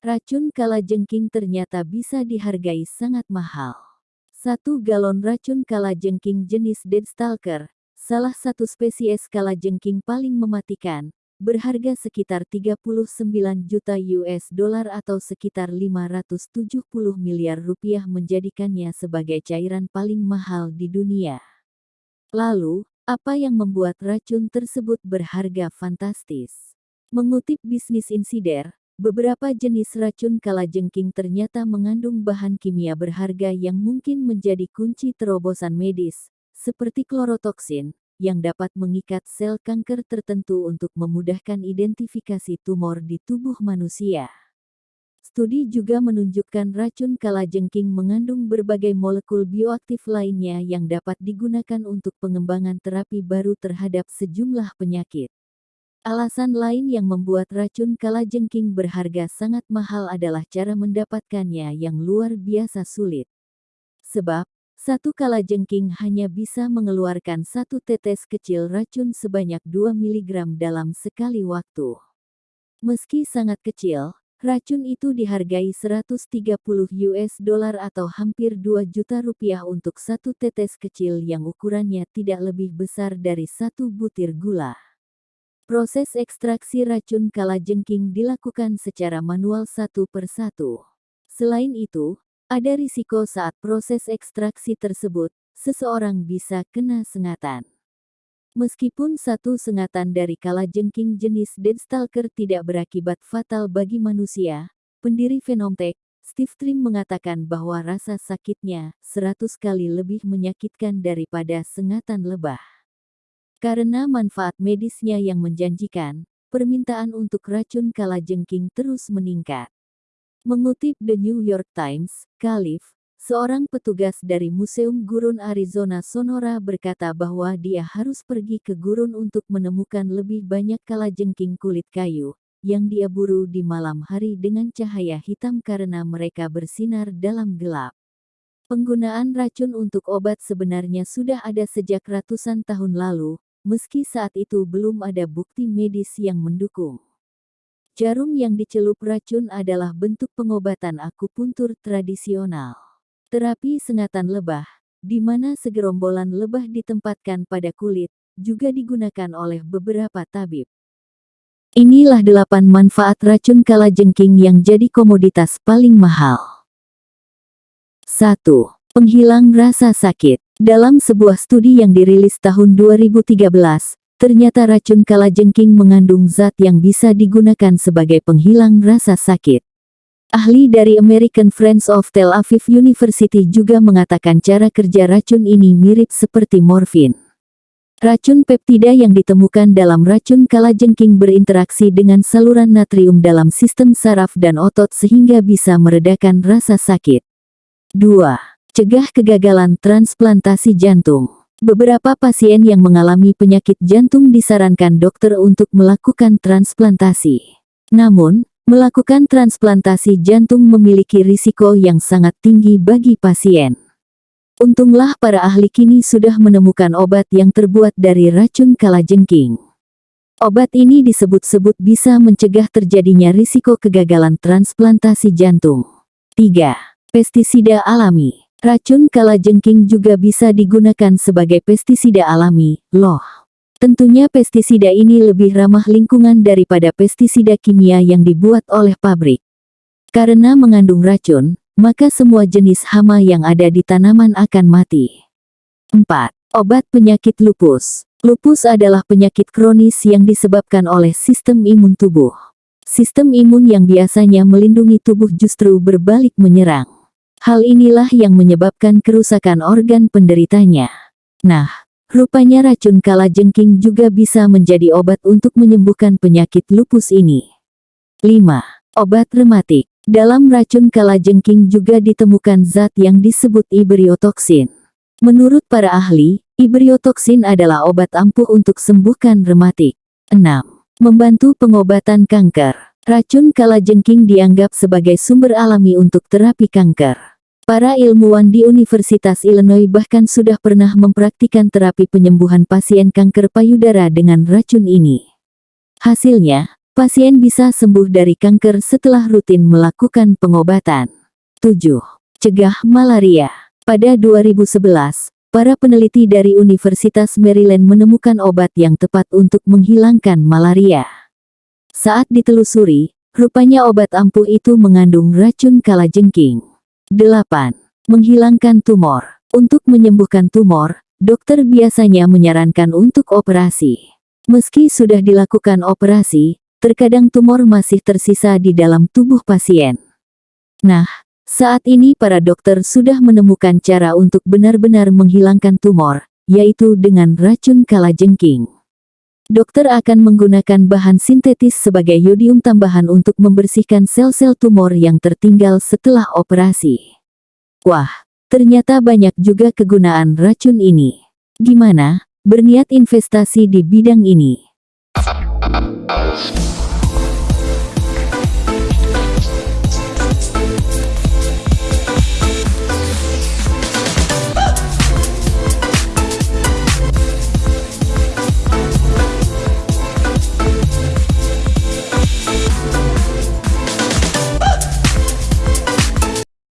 Racun kalajengking ternyata bisa dihargai sangat mahal. Satu galon racun kalajengking jenis Deadstalker, salah satu spesies kalajengking paling mematikan, berharga sekitar 39 juta US dollar atau sekitar 570 miliar rupiah menjadikannya sebagai cairan paling mahal di dunia. Lalu, apa yang membuat racun tersebut berharga fantastis? Mengutip Bisnis Insider, Beberapa jenis racun kalajengking ternyata mengandung bahan kimia berharga yang mungkin menjadi kunci terobosan medis, seperti klorotoksin, yang dapat mengikat sel kanker tertentu untuk memudahkan identifikasi tumor di tubuh manusia. Studi juga menunjukkan racun kalajengking mengandung berbagai molekul bioaktif lainnya yang dapat digunakan untuk pengembangan terapi baru terhadap sejumlah penyakit. Alasan lain yang membuat racun kalajengking berharga sangat mahal adalah cara mendapatkannya yang luar biasa sulit. Sebab, satu kalajengking hanya bisa mengeluarkan satu tetes kecil racun sebanyak 2 mg dalam sekali waktu. Meski sangat kecil, racun itu dihargai 130 US dollar atau hampir 2 juta rupiah untuk satu tetes kecil yang ukurannya tidak lebih besar dari satu butir gula. Proses ekstraksi racun kalajengking dilakukan secara manual satu per satu. Selain itu, ada risiko saat proses ekstraksi tersebut, seseorang bisa kena sengatan. Meskipun satu sengatan dari kalajengking jenis Deadstalker tidak berakibat fatal bagi manusia, pendiri Phenomtech, Steve Trim mengatakan bahwa rasa sakitnya 100 kali lebih menyakitkan daripada sengatan lebah. Karena manfaat medisnya yang menjanjikan, permintaan untuk racun kalajengking terus meningkat. Mengutip The New York Times, Khalif, seorang petugas dari Museum Gurun Arizona Sonora berkata bahwa dia harus pergi ke gurun untuk menemukan lebih banyak kalajengking kulit kayu, yang dia buru di malam hari dengan cahaya hitam karena mereka bersinar dalam gelap. Penggunaan racun untuk obat sebenarnya sudah ada sejak ratusan tahun lalu, meski saat itu belum ada bukti medis yang mendukung. Jarum yang dicelup racun adalah bentuk pengobatan akupuntur tradisional. Terapi sengatan lebah, di mana segerombolan lebah ditempatkan pada kulit, juga digunakan oleh beberapa tabib. Inilah delapan manfaat racun kalajengking yang jadi komoditas paling mahal. 1. Penghilang rasa sakit. Dalam sebuah studi yang dirilis tahun 2013, ternyata racun kalajengking mengandung zat yang bisa digunakan sebagai penghilang rasa sakit. Ahli dari American Friends of Tel Aviv University juga mengatakan cara kerja racun ini mirip seperti morfin. Racun peptida yang ditemukan dalam racun kalajengking berinteraksi dengan saluran natrium dalam sistem saraf dan otot sehingga bisa meredakan rasa sakit. 2. Cegah kegagalan transplantasi jantung. Beberapa pasien yang mengalami penyakit jantung disarankan dokter untuk melakukan transplantasi. Namun, melakukan transplantasi jantung memiliki risiko yang sangat tinggi bagi pasien. Untunglah para ahli kini sudah menemukan obat yang terbuat dari racun kalajengking. Obat ini disebut-sebut bisa mencegah terjadinya risiko kegagalan transplantasi jantung. 3. Pestisida alami Racun kalajengking juga bisa digunakan sebagai pestisida alami, loh. Tentunya pestisida ini lebih ramah lingkungan daripada pestisida kimia yang dibuat oleh pabrik. Karena mengandung racun, maka semua jenis hama yang ada di tanaman akan mati. 4. Obat penyakit lupus. Lupus adalah penyakit kronis yang disebabkan oleh sistem imun tubuh. Sistem imun yang biasanya melindungi tubuh justru berbalik menyerang. Hal inilah yang menyebabkan kerusakan organ penderitanya. Nah, rupanya racun kalajengking juga bisa menjadi obat untuk menyembuhkan penyakit lupus ini. 5. Obat rematik. Dalam racun kalajengking juga ditemukan zat yang disebut ibriotoksin. Menurut para ahli, ibriotoksin adalah obat ampuh untuk sembuhkan rematik. 6. Membantu pengobatan kanker. Racun kalajengking dianggap sebagai sumber alami untuk terapi kanker. Para ilmuwan di Universitas Illinois bahkan sudah pernah mempraktikan terapi penyembuhan pasien kanker payudara dengan racun ini. Hasilnya, pasien bisa sembuh dari kanker setelah rutin melakukan pengobatan. 7. Cegah malaria. Pada 2011, para peneliti dari Universitas Maryland menemukan obat yang tepat untuk menghilangkan malaria. Saat ditelusuri, rupanya obat ampuh itu mengandung racun kalajengking. 8. Menghilangkan tumor. Untuk menyembuhkan tumor, dokter biasanya menyarankan untuk operasi. Meski sudah dilakukan operasi, terkadang tumor masih tersisa di dalam tubuh pasien. Nah, saat ini para dokter sudah menemukan cara untuk benar-benar menghilangkan tumor, yaitu dengan racun kalajengking. Dokter akan menggunakan bahan sintetis sebagai yodium tambahan untuk membersihkan sel-sel tumor yang tertinggal setelah operasi. Wah, Ternyata banyak juga kegunaan racun ini. Gimana? Berniat investasi di bidang ini?